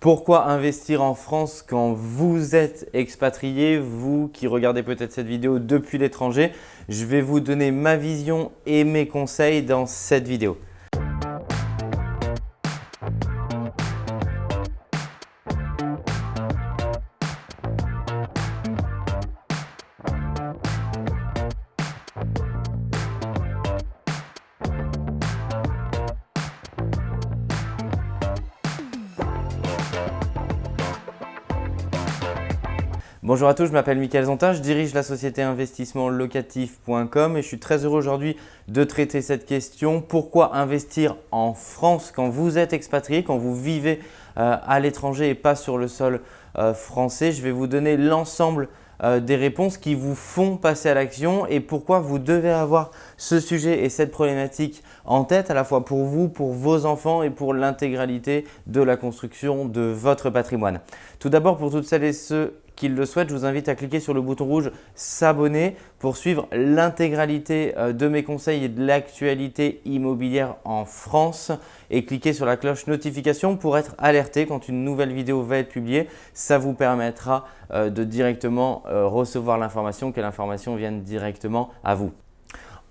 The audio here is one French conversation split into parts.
Pourquoi investir en France quand vous êtes expatrié, vous qui regardez peut-être cette vidéo depuis l'étranger? Je vais vous donner ma vision et mes conseils dans cette vidéo. Bonjour à tous, je m'appelle Mickaël Zontin, je dirige la société investissementlocatif.com et je suis très heureux aujourd'hui de traiter cette question. Pourquoi investir en France quand vous êtes expatrié, quand vous vivez euh, à l'étranger et pas sur le sol euh, français? Je vais vous donner l'ensemble euh, des réponses qui vous font passer à l'action et pourquoi vous devez avoir ce sujet et cette problématique en tête à la fois pour vous, pour vos enfants et pour l'intégralité de la construction de votre patrimoine. Tout d'abord, pour toutes celles et ceux le souhaite, je vous invite à cliquer sur le bouton rouge s'abonner pour suivre l'intégralité euh, de mes conseils et de l'actualité immobilière en France et cliquez sur la cloche notification pour être alerté quand une nouvelle vidéo va être publiée. Ça vous permettra euh, de directement euh, recevoir l'information, que l'information vienne directement à vous.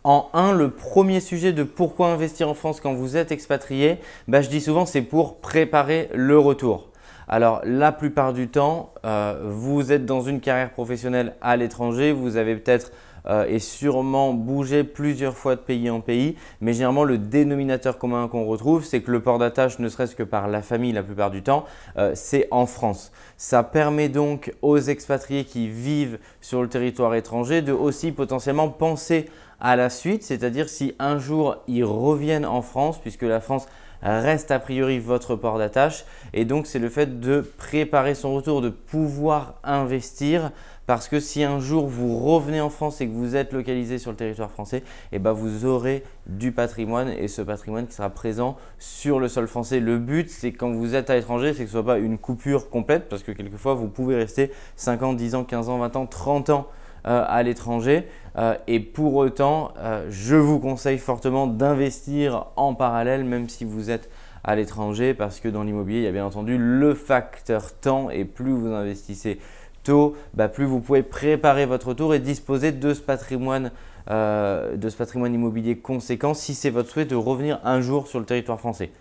En un, le premier sujet de pourquoi investir en France quand vous êtes expatrié, bah, je dis souvent c'est pour préparer le retour. Alors la plupart du temps, euh, vous êtes dans une carrière professionnelle à l'étranger, vous avez peut-être euh, et sûrement bougé plusieurs fois de pays en pays, mais généralement le dénominateur commun qu'on retrouve, c'est que le port d'attache, ne serait-ce que par la famille la plupart du temps, euh, c'est en France. Ça permet donc aux expatriés qui vivent sur le territoire étranger de aussi potentiellement penser à la suite, c'est-à-dire si un jour ils reviennent en France, puisque la France reste a priori votre port d'attache. Et donc, c'est le fait de préparer son retour, de pouvoir investir parce que si un jour vous revenez en France et que vous êtes localisé sur le territoire français, eh ben vous aurez du patrimoine et ce patrimoine qui sera présent sur le sol français. Le but, c'est quand vous êtes à l'étranger, c'est que ce ne soit pas une coupure complète parce que quelquefois, vous pouvez rester 5 ans, 10 ans, 15 ans, 20 ans, 30 ans à l'étranger. Euh, et pour autant, euh, je vous conseille fortement d'investir en parallèle, même si vous êtes à l'étranger, parce que dans l'immobilier, il y a bien entendu le facteur temps et plus vous investissez tôt, bah, plus vous pouvez préparer votre tour et disposer de ce patrimoine, de ce patrimoine immobilier conséquent si c'est votre souhait de revenir un jour sur le territoire français.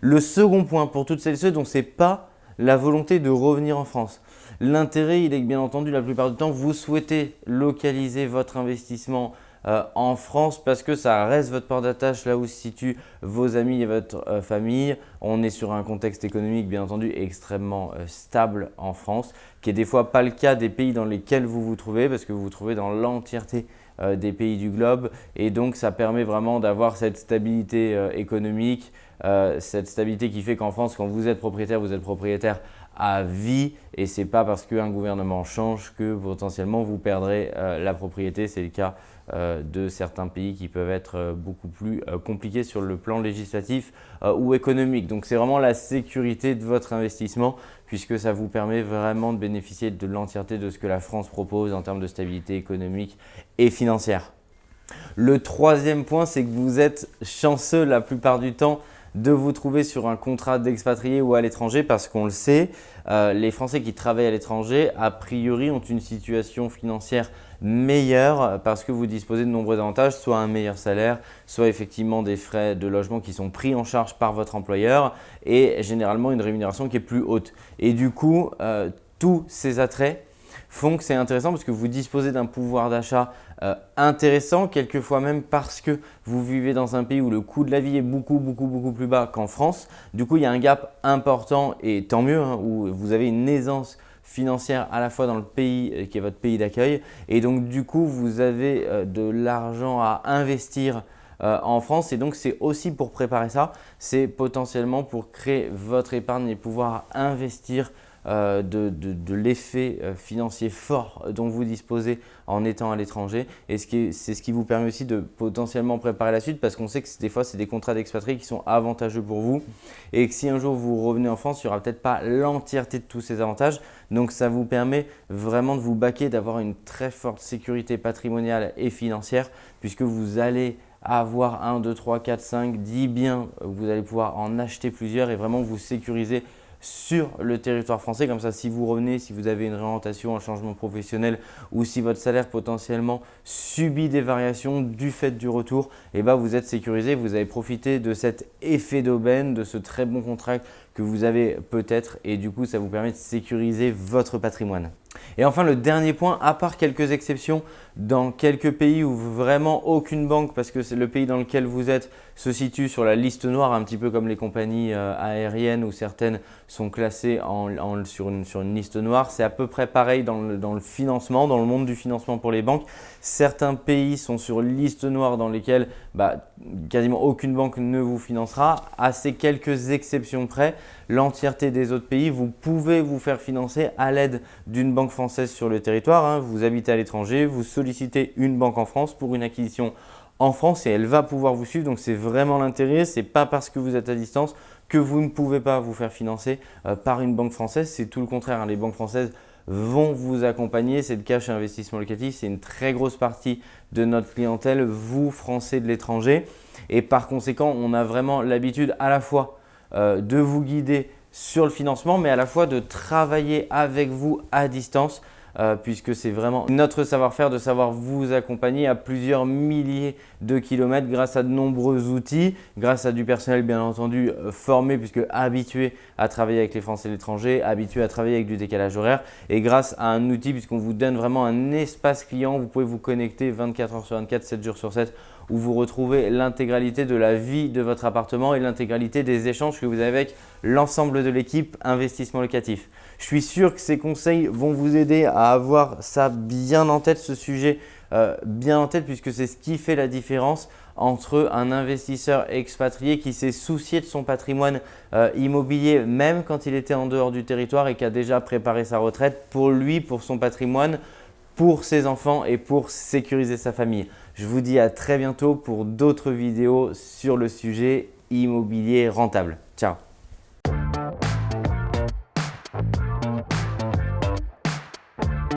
Le second point pour toutes celles et ceux dont ce n'est pas la volonté de revenir en France. L'intérêt, il est que bien entendu, la plupart du temps, vous souhaitez localiser votre investissement euh, en France parce que ça reste votre port d'attache là où se situent vos amis et votre euh, famille. On est sur un contexte économique bien entendu extrêmement euh, stable en France qui est des fois pas le cas des pays dans lesquels vous vous trouvez parce que vous vous trouvez dans l'entièreté des pays du globe et donc ça permet vraiment d'avoir cette stabilité économique, cette stabilité qui fait qu'en France quand vous êtes propriétaire, vous êtes propriétaire à vie et ce n'est pas parce qu'un gouvernement change que potentiellement vous perdrez euh, la propriété. C'est le cas euh, de certains pays qui peuvent être euh, beaucoup plus compliqués sur le plan législatif ou économique. Donc c'est vraiment la sécurité de votre investissement puisque ça vous permet vraiment de bénéficier de l'entièreté de ce que la France propose en termes de stabilité économique et financière. Le troisième point, c'est que vous êtes chanceux la plupart du temps de vous trouver sur un contrat d'expatrié ou à l'étranger parce qu'on le sait, euh, les Français qui travaillent à l'étranger, a priori, ont une situation financière meilleure parce que vous disposez de nombreux avantages, soit un meilleur salaire, soit effectivement des frais de logement qui sont pris en charge par votre employeur et généralement une rémunération qui est plus haute. Et du coup, euh, tous ces attraits font que c'est intéressant parce que vous disposez d'un pouvoir d'achat euh, intéressant, quelquefois même parce que vous vivez dans un pays où le coût de la vie est beaucoup, beaucoup, beaucoup plus bas qu'en France. Du coup, il y a un gap important et tant mieux, hein, où vous avez une aisance financière à la fois dans le pays euh, qui est votre pays d'accueil. Et donc du coup, vous avez euh, de l'argent à investir en France. Et donc c'est aussi pour préparer ça, c'est potentiellement pour créer votre épargne et pouvoir investir euh, de, l'effet euh, financier fort dont vous disposez en étant à l'étranger. Et c'est ce qui vous permet aussi de potentiellement préparer la suite parce qu'on sait que des fois, c'est des contrats d'expatriés qui sont avantageux pour vous et que si un jour vous revenez en France, il n'y aura peut-être pas l'entièreté de tous ces avantages. Donc, ça vous permet vraiment de vous baquer, d'avoir une très forte sécurité patrimoniale et financière puisque vous allez avoir 1, 2, 3, 4, 5, 10 biens, vous allez pouvoir en acheter plusieurs et vraiment vous sécuriser sur le territoire français. Comme ça, si vous revenez, si vous avez une réorientation, un changement professionnel ou si votre salaire potentiellement subit des variations du fait du retour, et eh ben, vous êtes sécurisé, vous avez profité de cet effet d'aubaine, de ce très bon contrat que vous avez peut-être et du coup, ça vous permet de sécuriser votre patrimoine. Et enfin, le dernier point, à part quelques exceptions, dans quelques pays où vraiment aucune banque, parce que c'est le pays dans lequel vous êtes, se situe sur la liste noire, un petit peu comme les compagnies euh, aériennes où certaines sont classées sur, une, liste noire. C'est à peu près pareil dans le, financement, dans le monde du financement pour les banques. Certains pays sont sur liste noire dans lesquels bah, quasiment aucune banque ne vous financera. À ces quelques exceptions près, l'entièreté des autres pays, vous pouvez vous faire financer à l'aide d'une banque française sur le territoire. Hein. Vous habitez à l'étranger, vous sollicitez une banque en France pour une acquisition en France et elle va pouvoir vous suivre. Donc, c'est vraiment l'intérêt. Ce n'est pas parce que vous êtes à distance que vous ne pouvez pas vous faire financer euh, par une banque française. C'est tout le contraire. Hein. Les banques françaises vont vous accompagner. C'est le cash investissement locatif. C'est une très grosse partie de notre clientèle, vous, Français de l'étranger. Et par conséquent, on a vraiment l'habitude à la fois euh, de vous guider sur le financement, mais à la fois de travailler avec vous à distance euh, puisque c'est vraiment notre savoir-faire de savoir vous accompagner à plusieurs milliers de kilomètres grâce à de nombreux outils, grâce à du personnel bien entendu euh, formé puisque habitué à travailler avec les Français et l'étranger, habitué à travailler avec du décalage horaire et grâce à un outil puisqu'on vous donne vraiment un espace client, vous pouvez vous connecter 24 heures sur 24, 7 jours sur 7 où vous retrouvez l'intégralité de la vie de votre appartement et l'intégralité des échanges que vous avez avec l'ensemble de l'équipe investissement locatif. Je suis sûr que ces conseils vont vous aider à avoir ça bien en tête, ce sujet euh, bien en tête puisque c'est ce qui fait la différence entre un investisseur expatrié qui s'est soucié de son patrimoine euh, immobilier même quand il était en dehors du territoire et qui a déjà préparé sa retraite pour lui, pour son patrimoine, pour ses enfants et pour sécuriser sa famille. Je vous dis à très bientôt pour d'autres vidéos sur le sujet immobilier rentable. Ciao